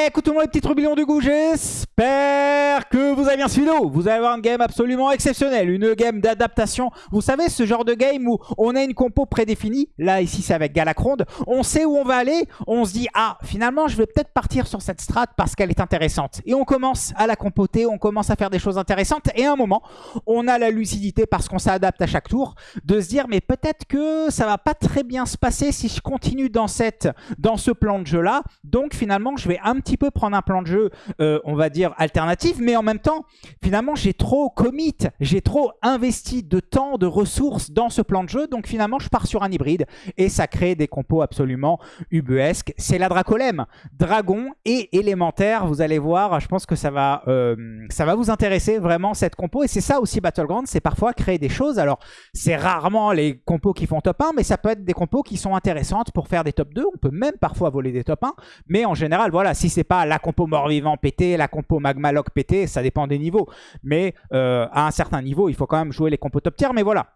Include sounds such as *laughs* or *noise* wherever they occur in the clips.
Le monde les petits trublions du goût, j'espère que vous avez bien suivi Vous allez avoir une game absolument exceptionnelle, une game d'adaptation. Vous savez, ce genre de game où on a une compo prédéfinie, là ici c'est avec Galacronde, on sait où on va aller, on se dit ah finalement je vais peut-être partir sur cette strat parce qu'elle est intéressante. Et on commence à la compoter, on commence à faire des choses intéressantes et à un moment on a la lucidité parce qu'on s'adapte à chaque tour de se dire mais peut-être que ça va pas très bien se passer si je continue dans, cette, dans ce plan de jeu là. Donc finalement je vais un petit peu prendre un plan de jeu, euh, on va dire, alternatif, mais en même temps, finalement, j'ai trop commit, j'ai trop investi de temps, de ressources dans ce plan de jeu, donc finalement, je pars sur un hybride, et ça crée des compos absolument ubuesques. C'est la Dracolème, dragon et élémentaire, vous allez voir, je pense que ça va, euh, ça va vous intéresser vraiment cette compo, et c'est ça aussi Battleground, c'est parfois créer des choses, alors c'est rarement les compos qui font top 1, mais ça peut être des compos qui sont intéressantes pour faire des top 2, on peut même parfois voler des top 1, mais en général, voilà, si c'est pas la compo mort-vivant pété, la compo magma-lock pété, ça dépend des niveaux. Mais euh, à un certain niveau, il faut quand même jouer les compos top tier. Mais voilà,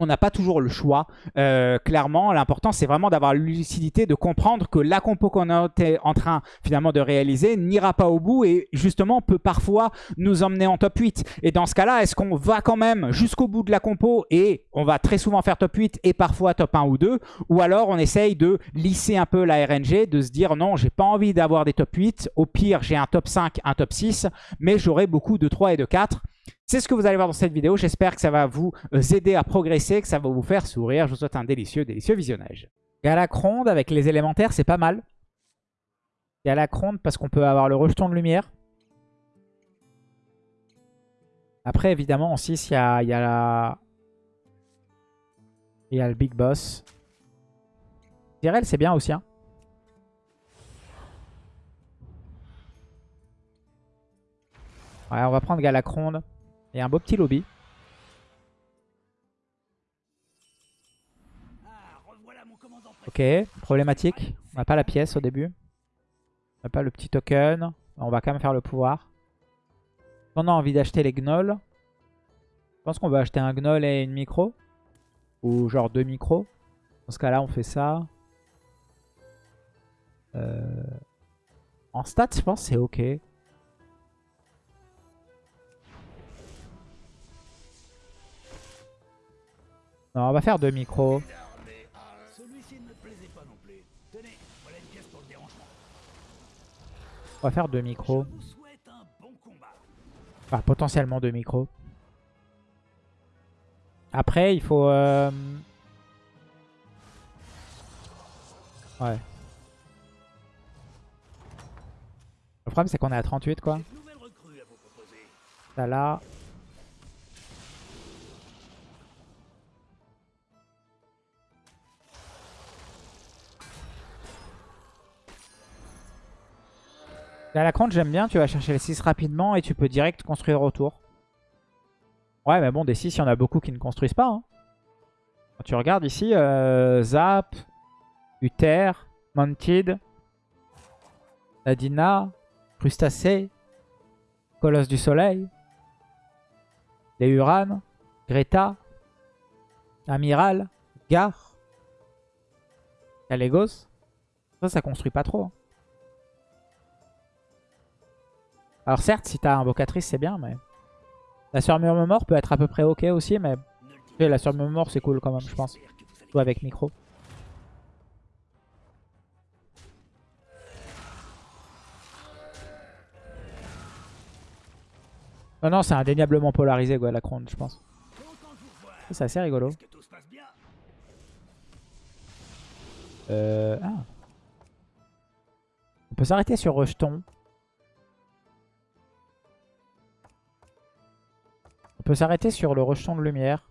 on n'a pas toujours le choix. Euh, clairement, l'important, c'est vraiment d'avoir la lucidité, de comprendre que la compo qu'on est en train finalement de réaliser n'ira pas au bout et justement peut parfois nous emmener en top 8. Et dans ce cas-là, est-ce qu'on va quand même jusqu'au bout de la compo et on va très souvent faire top 8 et parfois top 1 ou 2 Ou alors on essaye de lisser un peu la RNG, de se dire non, j'ai pas envie d'avoir des top 8. Au pire, j'ai un top 5, un top 6, mais j'aurai beaucoup de 3 et de 4. C'est ce que vous allez voir dans cette vidéo. J'espère que ça va vous euh, aider à progresser, que ça va vous faire sourire. Je vous souhaite un délicieux, délicieux visionnage. Galacronde avec les élémentaires, c'est pas mal. Galacronde parce qu'on peut avoir le rejeton de lumière. Après, évidemment, en 6, il y a, la... Il y a le Big Boss. Tyrell, c'est bien aussi. Hein. Ouais, on va prendre Galacronde. Et un beau petit lobby. Ok, problématique. On n'a pas la pièce au début. On n'a pas le petit token. On va quand même faire le pouvoir. On a envie d'acheter les gnolls? Je pense qu'on va acheter un gnoll et une micro. Ou genre deux micros. Dans ce cas-là, on fait ça. Euh, en stats, je pense c'est ok. Non, on va faire deux micros. On va faire deux micros. Enfin, potentiellement deux micros. Après, il faut... Euh... Ouais. Le problème, c'est qu'on est à 38, quoi. Ça, là... la cronte, j'aime bien. Tu vas chercher les 6 rapidement et tu peux direct construire autour. Ouais, mais bon, des 6, il y en a beaucoup qui ne construisent pas. Hein. Quand tu regardes ici, euh, Zap, Uther, Mounted, Nadina, Crustacé, Colosse du Soleil, les Uran, Greta, Amiral, Gar, Calegos. Ça, ça construit pas trop. Hein. Alors certes, si t'as invocatrice, c'est bien, mais... La surmure mort peut être à peu près ok aussi, mais... La surmure mort, c'est cool quand même, je pense. Surtout avec micro. Non, non, c'est indéniablement polarisé, quoi, la je pense. C'est assez rigolo. Euh... Ah. On peut s'arrêter sur rejeton. On peut s'arrêter sur le rejeton de lumière.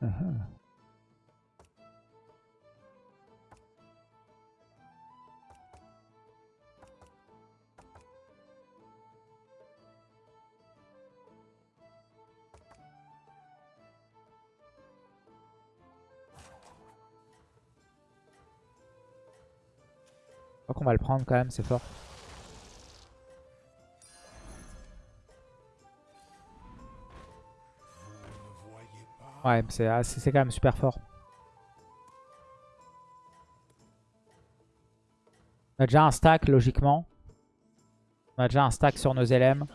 Je crois qu'on va le prendre quand même, c'est fort. Ouais, c'est quand même super fort. On a déjà un stack, logiquement. On a déjà un stack sur nos LM.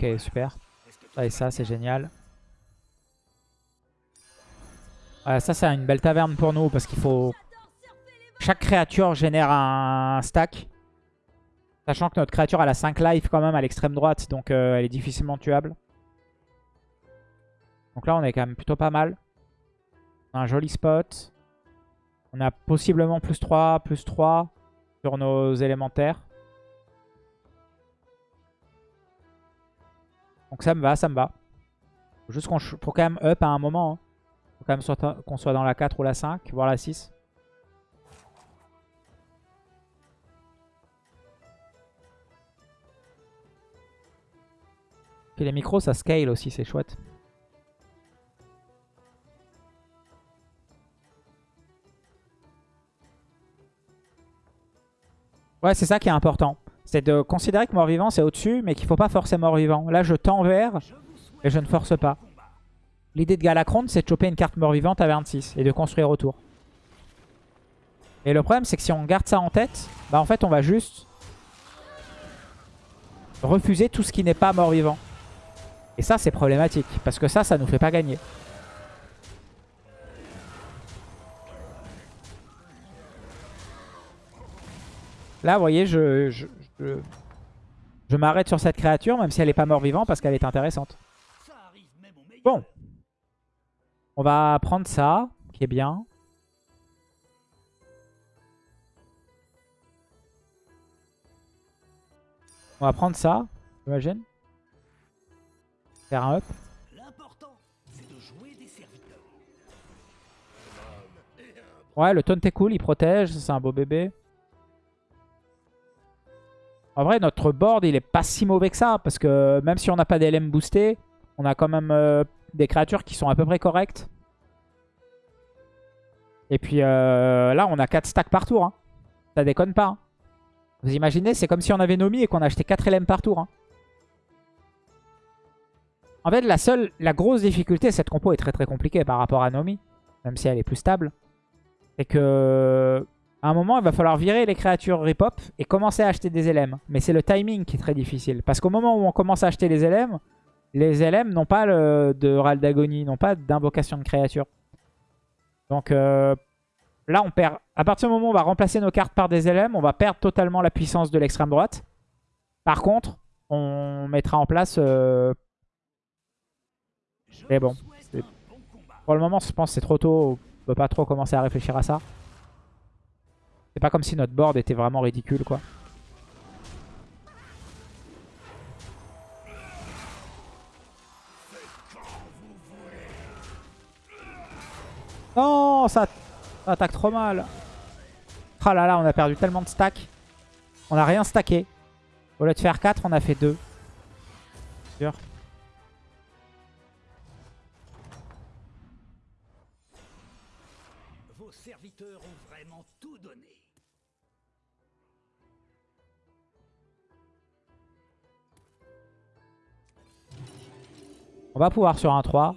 Ok, super. Ah, et ça, c'est génial. Ah, ça, c'est une belle taverne pour nous parce qu'il faut... Chaque créature génère un stack. Sachant que notre créature, elle a 5 life quand même à l'extrême droite. Donc, euh, elle est difficilement tuable. Donc là, on est quand même plutôt pas mal. On a un joli spot. On a possiblement plus 3, plus 3 sur nos élémentaires. Donc ça me va, ça me va. Faut juste qu'on faut quand même up à un moment. Hein. Faut quand même qu'on soit dans la 4 ou la 5, voire la 6. Puis les micros, ça scale aussi, c'est chouette. Ouais, c'est ça qui est important. C'est de considérer que mort-vivant c'est au-dessus, mais qu'il faut pas forcer mort-vivant. Là, je tends vers et je ne force pas. L'idée de Galacron, c'est de choper une carte mort-vivante à 26 et de construire autour. Et le problème, c'est que si on garde ça en tête, bah en fait, on va juste refuser tout ce qui n'est pas mort-vivant. Et ça, c'est problématique, parce que ça, ça nous fait pas gagner. Là, vous voyez, je, m'arrête sur cette créature, même si elle n'est pas mort-vivant, parce qu'elle est intéressante. Bon. On va prendre ça, qui est bien. On va prendre ça, j'imagine. Faire un up. Ouais, le taunt est cool, il protège, c'est un beau bébé. En vrai, notre board, il est pas si mauvais que ça. Parce que même si on n'a pas d'LM boosté, on a quand même euh, des créatures qui sont à peu près correctes. Et puis euh, là, on a 4 stacks par tour. Hein. Ça déconne pas. Hein. Vous imaginez, c'est comme si on avait Nomi et qu'on achetait 4 LM par tour. Hein. En fait, la seule, la grosse difficulté, cette compo est très très compliquée par rapport à Nomi. Même si elle est plus stable. C'est que à un moment, il va falloir virer les créatures ripop et commencer à acheter des LM. Mais c'est le timing qui est très difficile. Parce qu'au moment où on commence à acheter les LM, les LM n'ont pas de râle d'agonie, n'ont pas d'invocation de créature. Donc euh, là, on perd. À partir du moment où on va remplacer nos cartes par des LM, on va perdre totalement la puissance de l'extrême droite. Par contre, on mettra en place... Euh... Bon, pour le moment, je pense que c'est trop tôt. On peut pas trop commencer à réfléchir à ça. C'est pas comme si notre board était vraiment ridicule, quoi. Non, ça, attaque trop mal. Ah là là, on a perdu tellement de stacks. On a rien stacké. Au lieu de faire 4, on a fait 2. Sûr. Vos serviteurs ont vraiment On va pouvoir sur un 3.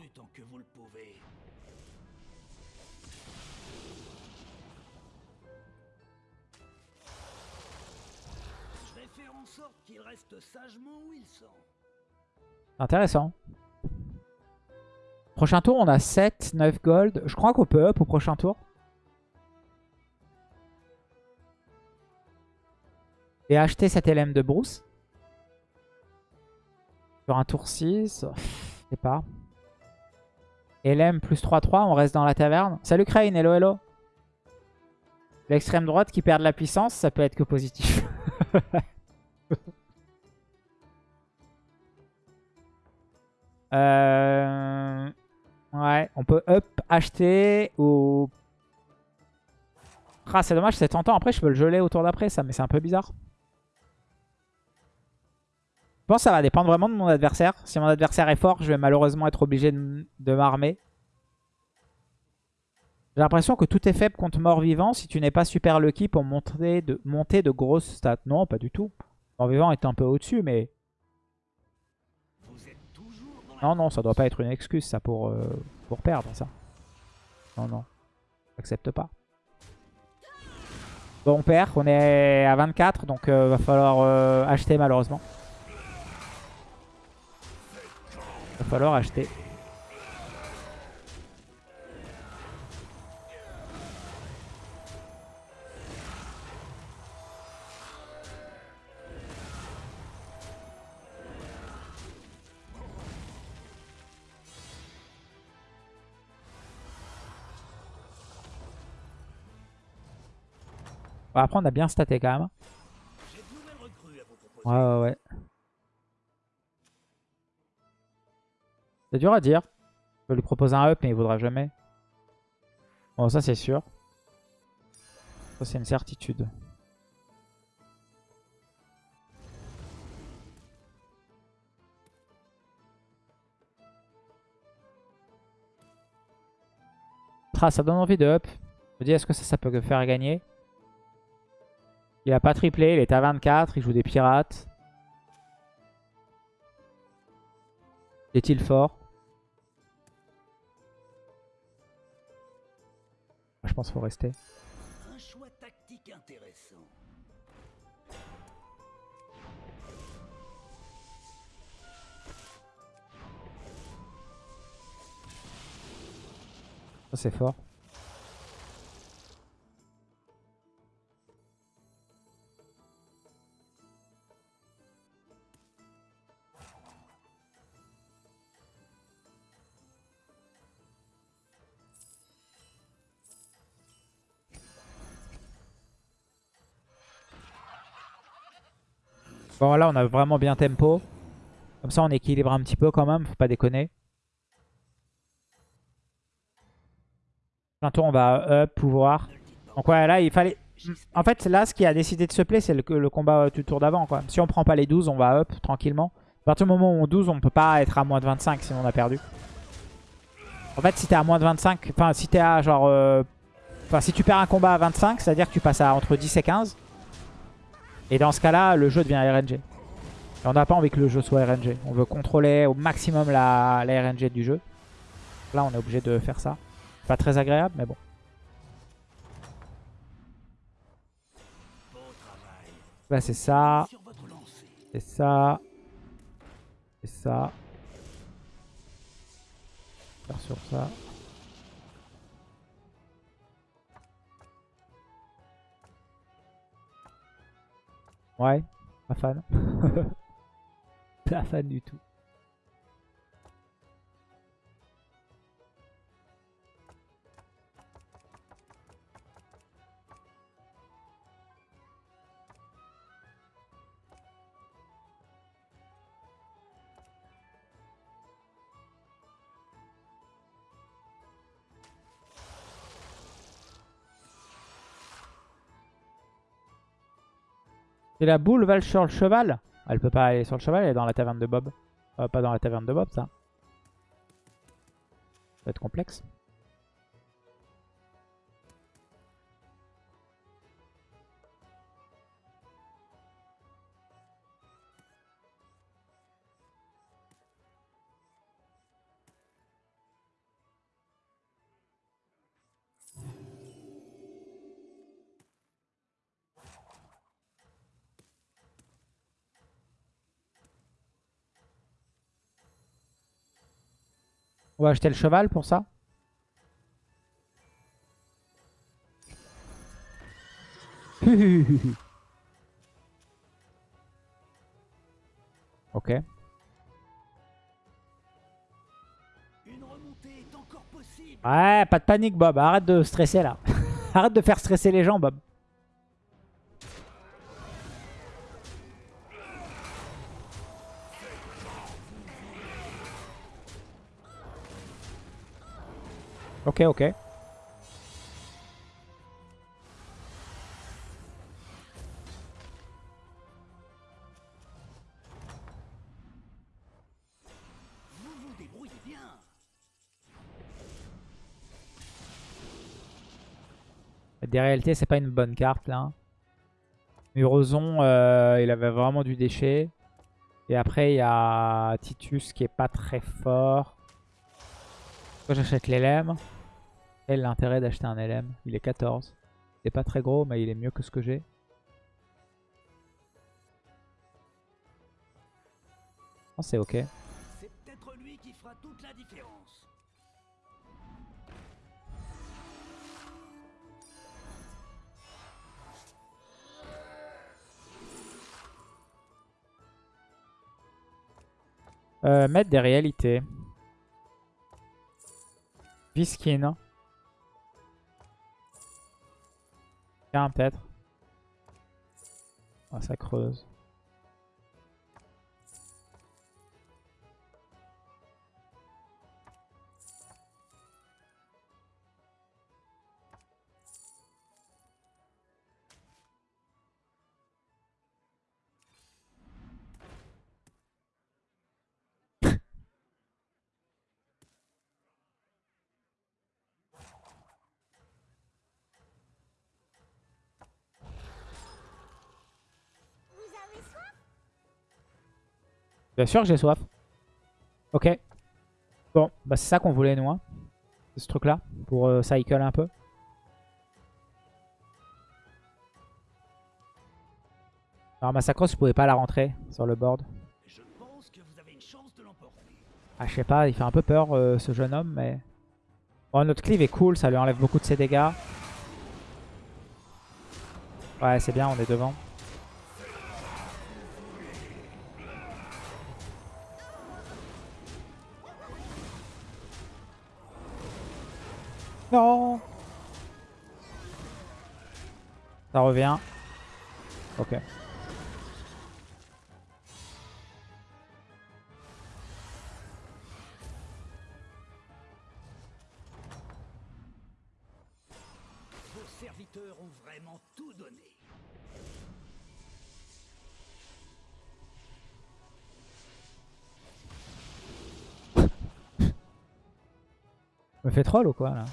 Intéressant. Prochain tour, on a 7, 9 gold. Je crois qu'on peut up au prochain tour. Et acheter cette LM de Bruce. Sur un tour 6 pas. LM plus 3-3, on reste dans la taverne. Salut Crane, hello hello. L'extrême droite qui perd de la puissance, ça peut être que positif. *laughs* euh... Ouais, on peut up, acheter ou... Ah, c'est dommage, c'est tentant. Après, je peux le geler autour d'après, ça, mais c'est un peu bizarre. Pense que ça va dépendre vraiment de mon adversaire. Si mon adversaire est fort, je vais malheureusement être obligé de, m'armer. J'ai l'impression que tout est faible contre mort-vivant si tu n'es pas super lucky pour monter de, monter de grosses stats. Non, pas du tout. Mort-vivant est un peu au-dessus, mais... Non, non, ça doit pas être une excuse, ça, pour, euh, pour perdre, ça. Non, non. J'accepte pas. Bon, on perd. On est à 24, donc euh, va falloir euh, acheter, malheureusement. Falloir acheter. Bon, après, on a bien staté quand même. Ouais, ouais, ouais. C'est dur à dire. Je peux lui proposer un up, mais il voudra jamais. Bon, ça, c'est sûr. Ça, c'est une certitude. Ah, ça donne envie de up. Je me dis, est-ce que ça, ça peut faire gagner? Il a pas triplé, il est à 24, il joue des pirates. Est-il fort? Je pense qu'il faut rester. Un choix tactique intéressant. C'est fort. Bon là on a vraiment bien tempo. Comme ça on équilibre un petit peu quand même, faut pas déconner. Tour on va up, pouvoir. Donc ouais là il fallait... En fait là ce qui a décidé de se play c'est le, le, combat du tour d'avant quoi. Si on prend pas les 12 on va up tranquillement. À partir du moment où on 12 on peut pas être à moins de 25 sinon on a perdu. En fait si t'es à moins de 25, enfin si t'es à genre... Euh, enfin si tu perds un combat à 25 c'est à dire que tu passes à entre 10 et 15. Et dans ce cas-là, le jeu devient RNG. Et on n'a pas envie que le jeu soit RNG. On veut contrôler au maximum la, RNG du jeu. Là, on est obligé de faire ça. Pas très agréable, mais bon. Là, c'est ça. C'est ça. C'est ça. Faire sur ça. Ouais, pas fan. *laughs* pas fan du tout. Et la boule va sur le cheval Elle peut pas aller sur le cheval, elle est dans la taverne de Bob. Euh, pas dans la taverne de Bob, ça. Ça va être complexe. On va acheter le cheval pour ça. *laughs* ok. Ouais, pas de panique Bob, arrête de stresser là. *laughs* arrête de faire stresser les gens Bob. Ok, ok. Des réalités, c'est pas une bonne carte là. Muroson, euh, il avait vraiment du déchet. Et après, il y a Titus qui est pas très fort. J'achète l'élème. Quel est l'intérêt d'acheter un LM Il est 14. C'est pas très gros, mais il est mieux que ce que j'ai. Oh, c'est ok. C'est peut-être lui qui fera toute la différence. Euh, mettre des réalités. Viskin. Peut-être. Ah, ça creuse. Bien sûr que j'ai soif. Ok. Bon, bah c'est ça qu'on voulait nous. Hein. Ce truc là. Pour euh, cycle un peu. Alors Massacros, je pouvais pas la rentrer sur le board. Je. Ah je sais pas, il fait un peu peur euh, ce jeune homme mais... Bon notre cleave est cool, ça lui enlève beaucoup de ses dégâts. Ouais c'est bien, on est devant. Non Ça revient. Ok. Vos serviteurs ont vraiment tout donné. *laughs* Me fait troll ou quoi là?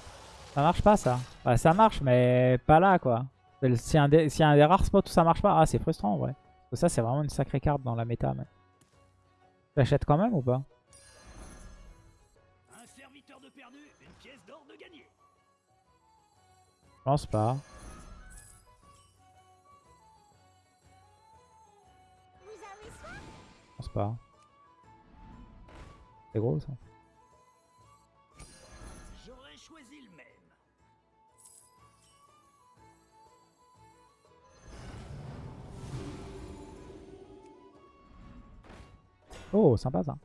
Ça marche pas ça. Bah, ça marche mais pas là quoi. A un des- un des rares spots où ça marche pas, ah c'est frustrant en vrai. Parce que ça c'est vraiment une sacrée carte dans la méta. Mais... J'achète quand même ou pas? Un serviteur de perdu, une pièce d'or de gagné. Je pense pas. Je pense pas. C'est gros ça. Oh sympa ça.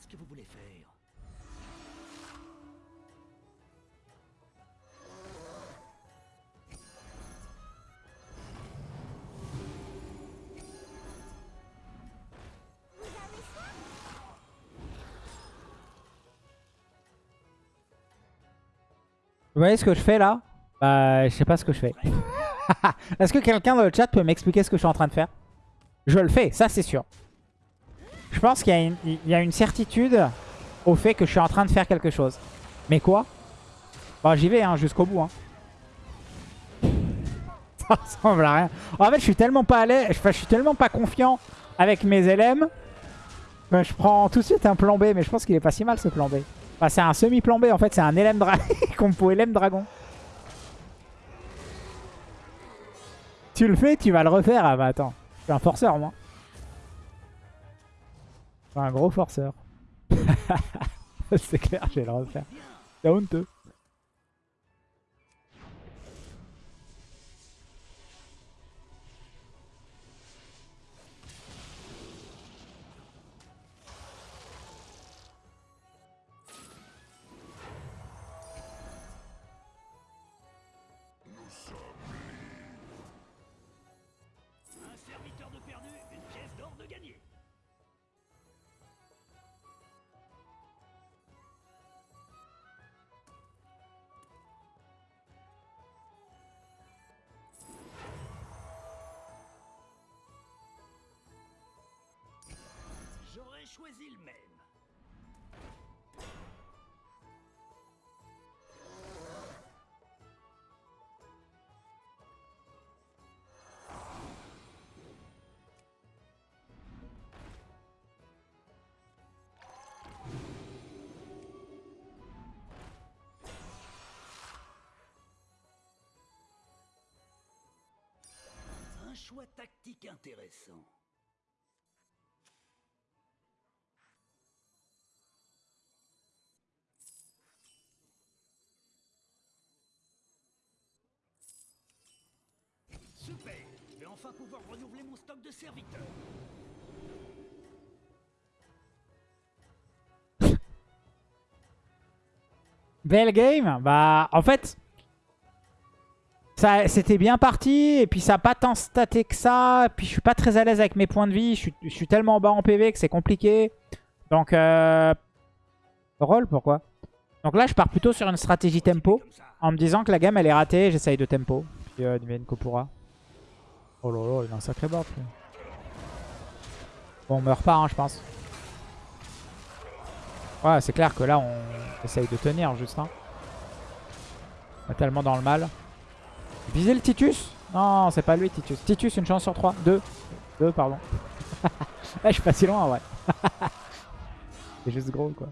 Ce que vous voulez faire. Vous voyez ce que je fais là? Bah je sais pas ce que je fais. *laughs* Est-ce que quelqu'un dans le chat peut m'expliquer ce que je suis en train de faire? Je le fais, ça c'est sûr. Je pense qu'il y, a une- certitude au fait que je suis en train de faire quelque chose. Mais quoi? Bon j'y vais hein, jusqu'au bout. Hein. *laughs* Ça ressemble à rien. En fait je suis tellement pas l'aise, enfin, je suis tellement pas confiant avec mes LM je prends tout de suite un plan B. Mais je pense qu'il est pas si mal ce plan B. C'est un semi-plan B en fait, c'est un LM dragon. *laughs* compo LM dragon. Tu le fais, tu vas le refaire. Ah bah attends, je suis un forceur moi. Un gros forceur. *laughs* *laughs* c'est clair, je vais le refaire. C'est honteux. Choisi le même. Un choix tactique intéressant. Enfin pouvoir renouveler mon stock de serviteurs. *laughs* Belle game Bah, en fait, c'était bien parti. Et puis, ça n'a pas tant staté que ça. Et puis, je suis pas très à l'aise avec mes points de vie. Je suis, je suis tellement bas en PV que c'est compliqué. Donc, euh... Roll, pourquoi? Donc là, je pars plutôt sur une stratégie tempo. En me disant que la game, elle est ratée. J'essaye de tempo. Puis, euh, Niven Kopura. Oh là là, il a un sacré lui. Bon, on meurt pas, hein, je pense. Ouais, c'est clair que là, on essaye de tenir juste. Hein. On est tellement dans le mal. Viser le Titus Non, c'est pas lui, Titus. Titus, une chance sur 3. 2. 2, pardon. Ouais, *laughs* je suis pas si loin, ouais. *laughs* c'est juste gros, quoi.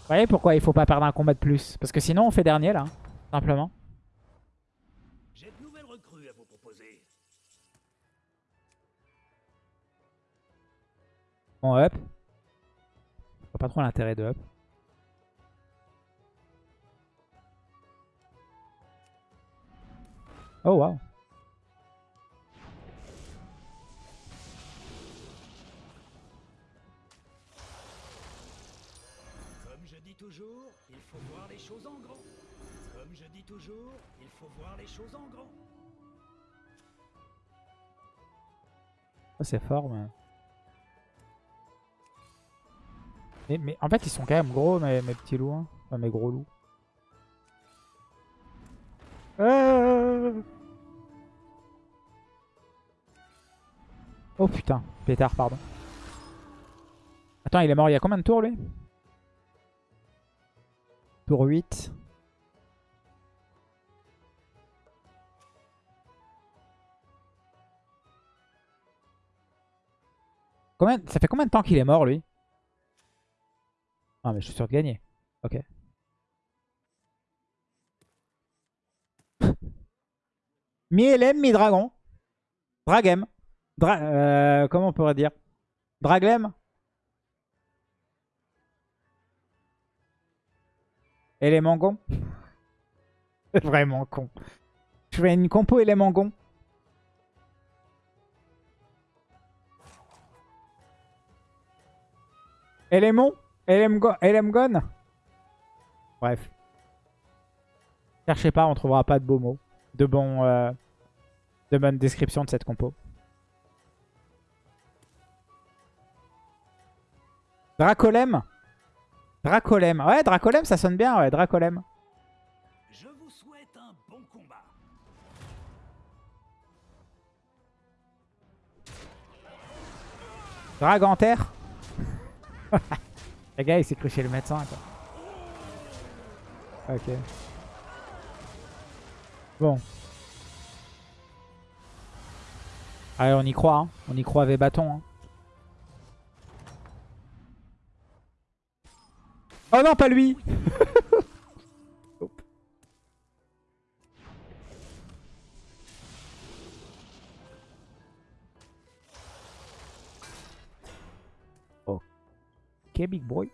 Vous voyez pourquoi il faut pas perdre un combat de plus? Parce que sinon, on fait dernier, là. hein, Simplement. On up. Je vois pas trop l'intérêt de up. Oh wow. Comme je dis toujours, il faut voir les choses en grand. Comme je dis toujours, il faut voir les choses en grand. Ça c'est fort mais... mais... mais en fait ils sont quand même gros mes, mes petits loups. hein. Enfin mes gros loups. Euh. Oh putain, pétard pardon. Attends il est mort il y a combien de tours lui? Tour 8. Combien... Ça fait combien de temps qu'il est mort lui? Ah mais je suis sûr de gagner. Ok. *laughs* Mi-LM, mi-dragon. Dragem. Dra euh, comment on pourrait dire? Draglem Élément gon *laughs* Vraiment con. Je fais une compo élément gon. Élément Élémgon Bref. Cherchez pas, on trouvera pas de beaux mots. De bons... euh, de bonnes descriptions de cette compo. Dracolem Dracolem. Ouais, Dracolem, ça sonne bien, ouais, Dracolem. Je vous souhaite un bon combat. Draganter. *laughs* le gars, il s'est cru chez le médecin, quoi. Ok. Bon. Allez, on y croit, hein. On y croit avec bâton, hein. Oh non, pas lui *laughs* Big boy.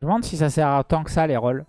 Je me demande si ça sert à tant que ça les rolls.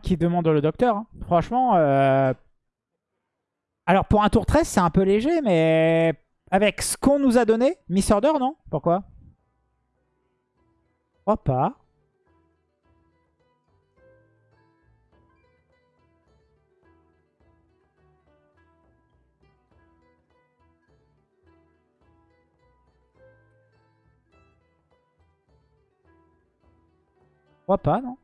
Qui demande le docteur. hein. Franchement, euh, alors pour un tour 13, c'est un peu léger, mais avec ce qu'on nous a donné, Miss Order, non? Pourquoi? Pas. Pas, non?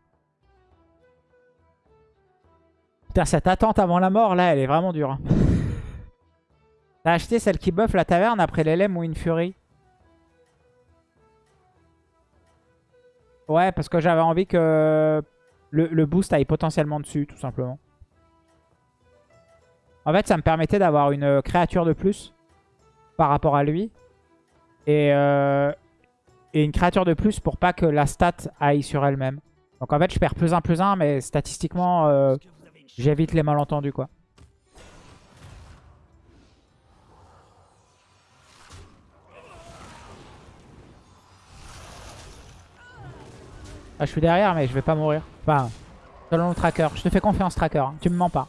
Cette attente avant la mort, là, elle est vraiment dure. hein. *laughs* T'as acheté celle qui buff la taverne après l'LM ou une furie? Ouais, parce que j'avais envie que le, le boost aille potentiellement dessus, tout simplement. En fait, ça me permettait d'avoir une créature de plus par rapport à lui. Et, euh, et une créature de plus pour pas que la stat aille sur elle-même. Donc en fait, je perds plus un plus un, mais statistiquement, euh, j'évite les malentendus, quoi. Ah, je suis derrière, mais je vais pas mourir. Enfin, selon le tracker. Je te fais confiance, tracker. hein. Tu me mens pas.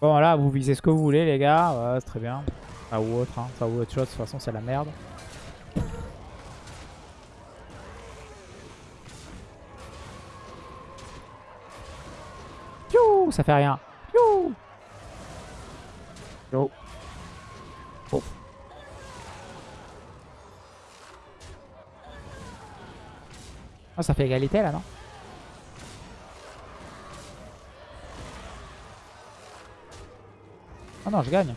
Bon, là, vous visez ce que vous voulez, les gars. Ouais, c'est très bien. Ça ou autre, hein. Ça ou autre chose. De toute façon, c'est la merde. Ça fait rien. Piou Yo. Oh. Ah, ça fait égalité là, non Oh non, je gagne.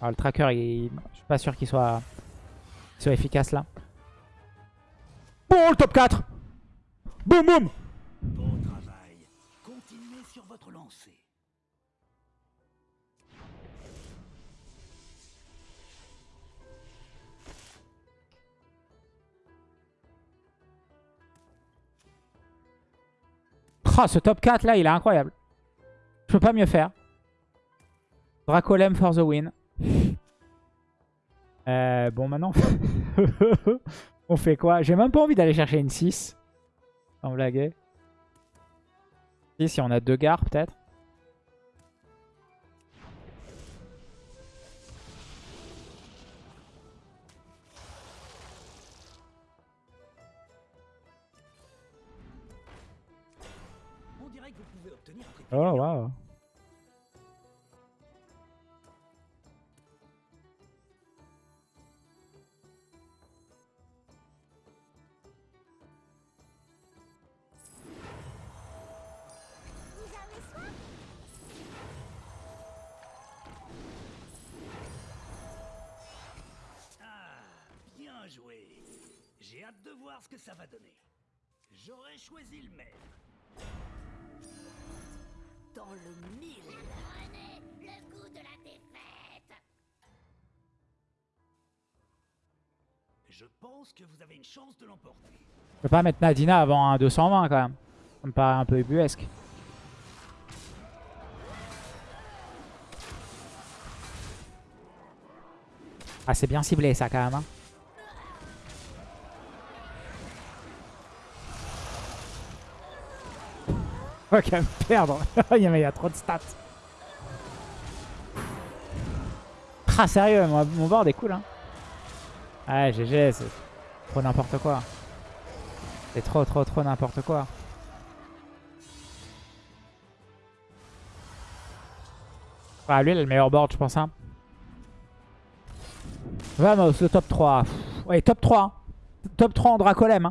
Ah, le tracker, il... je suis pas sûr qu'il soit... qu'il soit efficace là. Bon, le top 4 Boum, boum Bon travail. Continuez sur votre lancée. Ah, ce top 4 là, il est incroyable. Je peux pas mieux faire. Dracolem for the win. Euh, bon, maintenant, *laughs* on fait quoi? J'ai même pas envie d'aller chercher une 6. Sans blaguer. Si, si on a deux gares peut-être. On dirait J'ai hâte de voir ce que ça va donner. J'aurais choisi le même. Dans le mille. Prenez le goût de la défaite. Je pense que vous avez une chance de l'emporter. Je peux pas mettre Nadina avant un 220 quand même. Ça me paraît un peu ubuesque. Ah, c'est bien ciblé ça quand même. hein. Quand même perdre. *laughs* il y a- trop de stats. Ah, sérieux, mon, mon board est cool. Hein. Ouais, GG, c'est trop n'importe quoi. C'est trop, trop, trop n'importe quoi. Ah, lui, il a le meilleur board, je pense. Hein. Vamos, le top 3. Pff, Ouais, top 3. hein. Top 3 en Dracolem. Hein.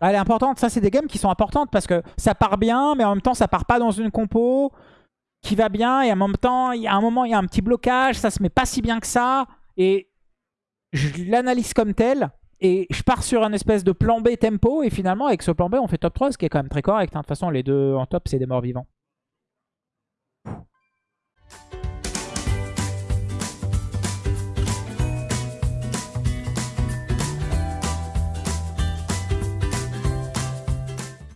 Elle est importante. Ça, c'est des games qui sont importantes parce que ça part bien, mais en même temps, ça part pas dans une compo qui va bien. Et en même temps, il y a un moment, il y a un petit blocage. Ça se met pas si bien que ça. Et je l'analyse comme tel. Et je pars sur un espèce de plan B tempo. Et finalement, avec ce plan B, on fait top 3, ce qui est quand même très correct. hein. De toute façon, les deux en top, c'est des morts vivants.